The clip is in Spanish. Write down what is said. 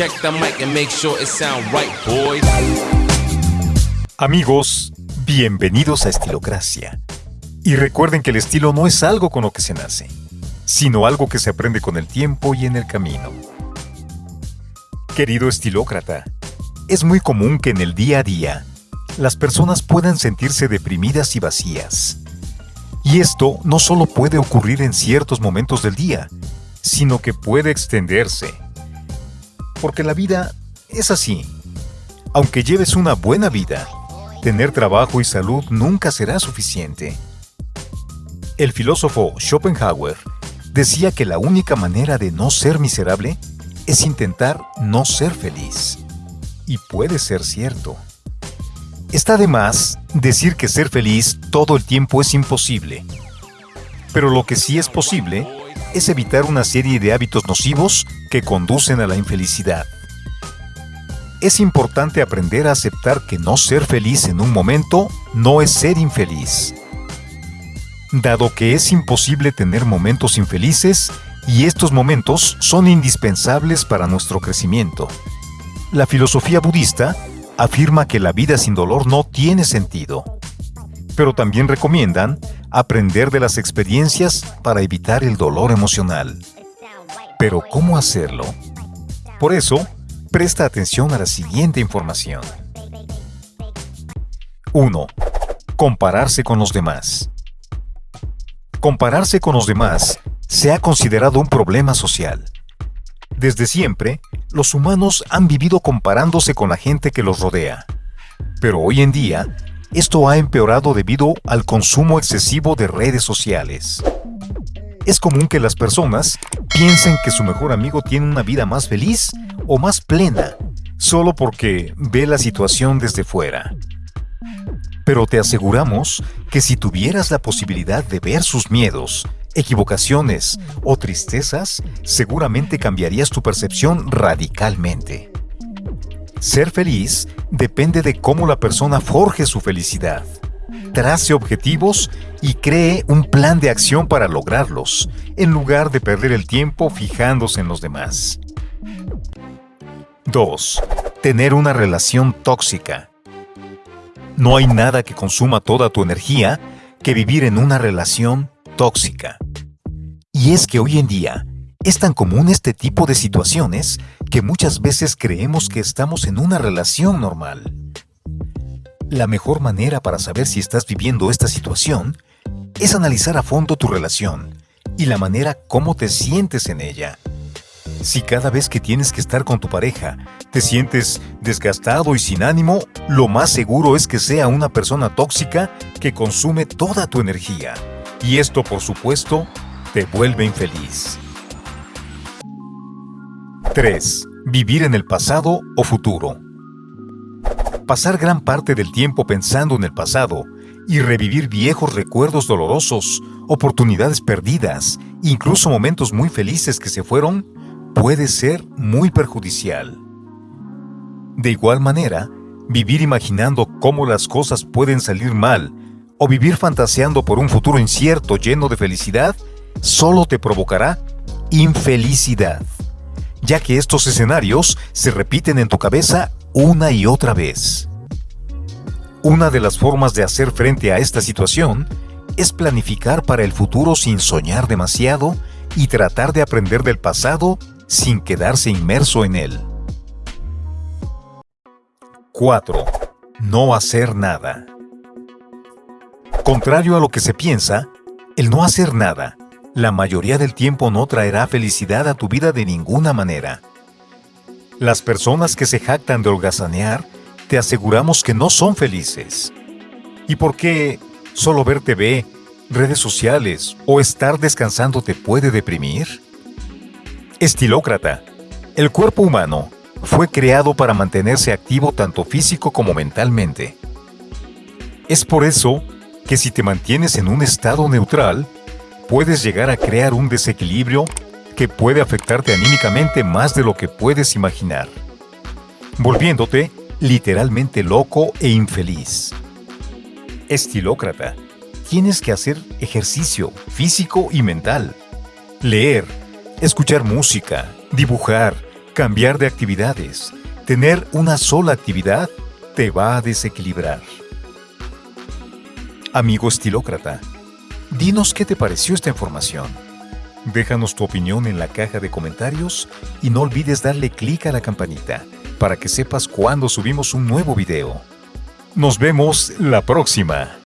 Check the mic and make sure it right, boys. Amigos, bienvenidos a Estilocracia. Y recuerden que el estilo no es algo con lo que se nace, sino algo que se aprende con el tiempo y en el camino. Querido estilócrata, es muy común que en el día a día las personas puedan sentirse deprimidas y vacías. Y esto no solo puede ocurrir en ciertos momentos del día, sino que puede extenderse. Porque la vida es así. Aunque lleves una buena vida, tener trabajo y salud nunca será suficiente. El filósofo Schopenhauer decía que la única manera de no ser miserable es intentar no ser feliz. Y puede ser cierto. Está de más decir que ser feliz todo el tiempo es imposible. Pero lo que sí es posible es evitar una serie de hábitos nocivos que conducen a la infelicidad. Es importante aprender a aceptar que no ser feliz en un momento no es ser infeliz. Dado que es imposible tener momentos infelices y estos momentos son indispensables para nuestro crecimiento. La filosofía budista afirma que la vida sin dolor no tiene sentido, pero también recomiendan aprender de las experiencias para evitar el dolor emocional. Pero ¿cómo hacerlo? Por eso, presta atención a la siguiente información. 1. Compararse con los demás. Compararse con los demás se ha considerado un problema social. Desde siempre, los humanos han vivido comparándose con la gente que los rodea. Pero hoy en día, esto ha empeorado debido al consumo excesivo de redes sociales. Es común que las personas piensen que su mejor amigo tiene una vida más feliz o más plena, solo porque ve la situación desde fuera. Pero te aseguramos que si tuvieras la posibilidad de ver sus miedos, equivocaciones o tristezas, seguramente cambiarías tu percepción radicalmente. Ser feliz depende de cómo la persona forje su felicidad, trace objetivos y cree un plan de acción para lograrlos, en lugar de perder el tiempo fijándose en los demás. 2. Tener una relación tóxica. No hay nada que consuma toda tu energía que vivir en una relación tóxica. Y es que hoy en día es tan común este tipo de situaciones que muchas veces creemos que estamos en una relación normal. La mejor manera para saber si estás viviendo esta situación es analizar a fondo tu relación y la manera como te sientes en ella. Si cada vez que tienes que estar con tu pareja te sientes desgastado y sin ánimo, lo más seguro es que sea una persona tóxica que consume toda tu energía. Y esto, por supuesto, te vuelve infeliz. 3. Vivir en el pasado o futuro. Pasar gran parte del tiempo pensando en el pasado y revivir viejos recuerdos dolorosos, oportunidades perdidas, incluso momentos muy felices que se fueron, puede ser muy perjudicial. De igual manera, vivir imaginando cómo las cosas pueden salir mal o vivir fantaseando por un futuro incierto lleno de felicidad solo te provocará infelicidad, ya que estos escenarios se repiten en tu cabeza una y otra vez. Una de las formas de hacer frente a esta situación es planificar para el futuro sin soñar demasiado y tratar de aprender del pasado sin quedarse inmerso en él. 4. No hacer nada. Contrario a lo que se piensa, el no hacer nada, la mayoría del tiempo no traerá felicidad a tu vida de ninguna manera. Las personas que se jactan de holgazanear, te aseguramos que no son felices. ¿Y por qué solo ver TV, redes sociales o estar descansando te puede deprimir? Estilócrata. El cuerpo humano fue creado para mantenerse activo tanto físico como mentalmente. Es por eso que si te mantienes en un estado neutral, puedes llegar a crear un desequilibrio que puede afectarte anímicamente más de lo que puedes imaginar, volviéndote literalmente loco e infeliz. Estilócrata, tienes que hacer ejercicio físico y mental, leer, escuchar música, dibujar, Cambiar de actividades, tener una sola actividad, te va a desequilibrar. Amigo estilócrata, dinos qué te pareció esta información. Déjanos tu opinión en la caja de comentarios y no olvides darle clic a la campanita para que sepas cuando subimos un nuevo video. Nos vemos la próxima.